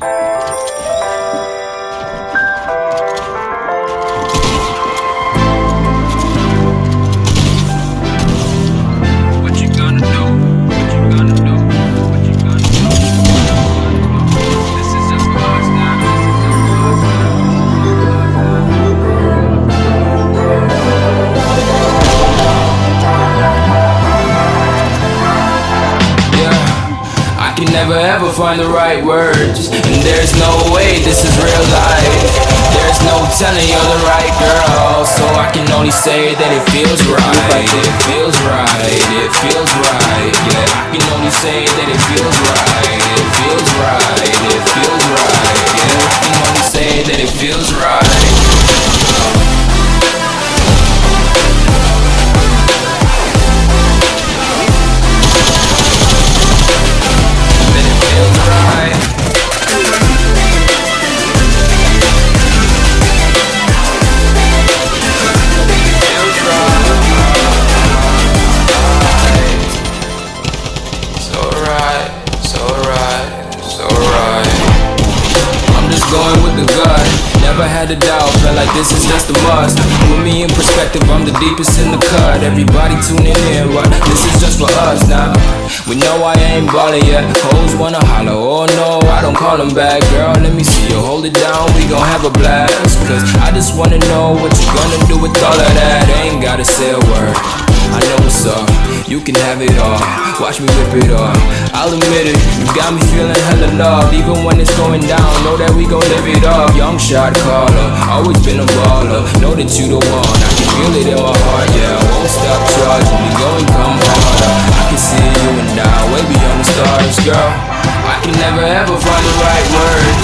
What never ever find the right words, and there's no way this is real life. There's no telling you're the right girl, so I can only say that it feels right. It feels right. It feels right. Yeah, right, so right. I'm just going with the gut. Never had a doubt, felt like this is just a must. Put me in perspective, I'm the deepest in the cut. Everybody tuning in, but this is just for us now. We know I ain't ballin' yet. Hoes wanna holler, oh no, I don't call them back. Girl, let me see you hold it down, we gon' have a blast. Cause I just wanna know what you gonna do with all of that. Ain't gotta say a word. I know what's up, you can have it all. Watch me whip it up. I'll admit it, got me feeling hella love. Even when it's going down, know that we gon' live it up. Young shot caller, always been a baller. Know that you the one, I can feel it in my heart, yeah. I won't stop charging, we going come harder. I can see you and I, way beyond the stars, girl. I can never ever find the right words.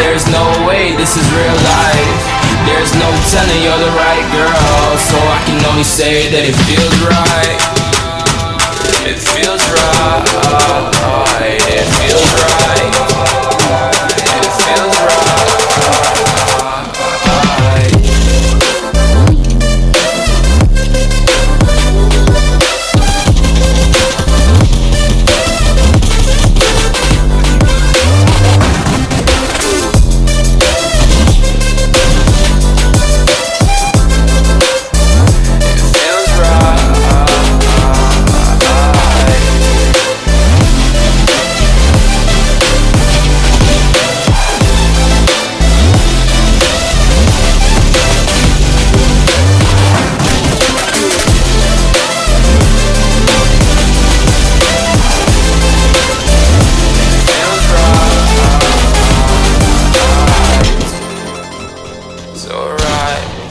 There's no way this is real life. There's no telling you're the right girl, so I can only say that it feels right. It feels right. It feels right.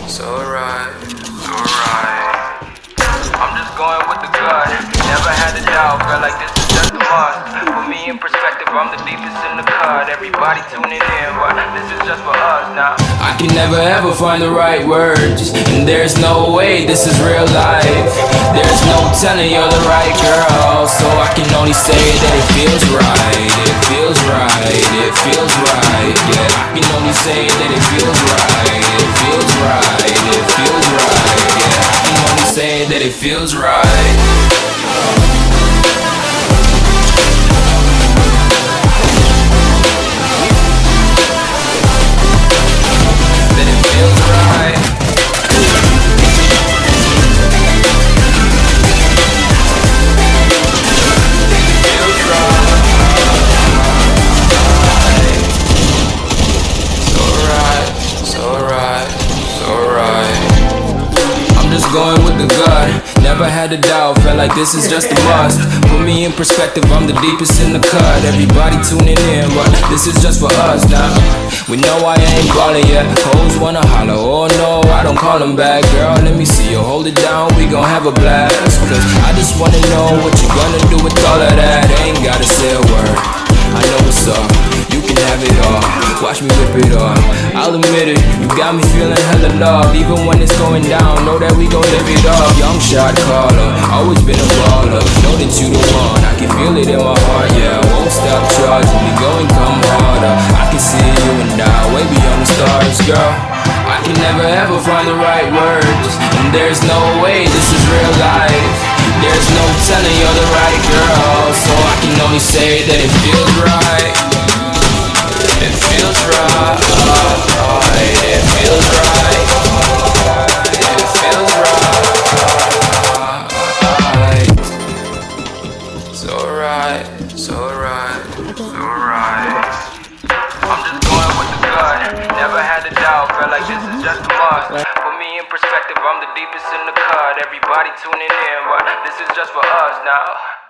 Right, so right, so right. I'm just going with the gut. Never had a doubt, felt like this is just a must. Put me in perspective, I'm the deepest in the cut. Everybody tuning in, but this is just for us now. I can never ever find the right words, and there's no way this is real life. There's no telling you're the right girl, so I can only say that it feels right. It feels right. It feels right. Yeah, I can only say that it feels right. Feels right. It feels right. Yeah, I can only say that it feels right. Going with the gut. Never had a doubt, felt like this is just a must. Put me in perspective, I'm the deepest in the cut. Everybody tuning in, but this is just for us now. We know I ain't ballin' yet. Hoes wanna holler, oh no, I don't call them back. Girl, let me see you hold it down, we gon' have a blast. Cause I just wanna know what you gonna do with all of that. Ain't gotta say a word. I know what's up, you can have it all. Watch me whip it up. I'll admit it, you got me feeling hella love. Even when it's going down, that we gon' live it up. Young shot caller, always been a baller. Know that you the one, I can feel it in my heart, yeah. I won't stop charging, we going come harder. I can see you and I, way beyond the stars, girl. I can never ever find the right words, and there's no way this is real life. There's no telling you're the right girl, so I can only say that it feels right. I'm the deepest in the cut. Everybody tuning in, but this is just for us now.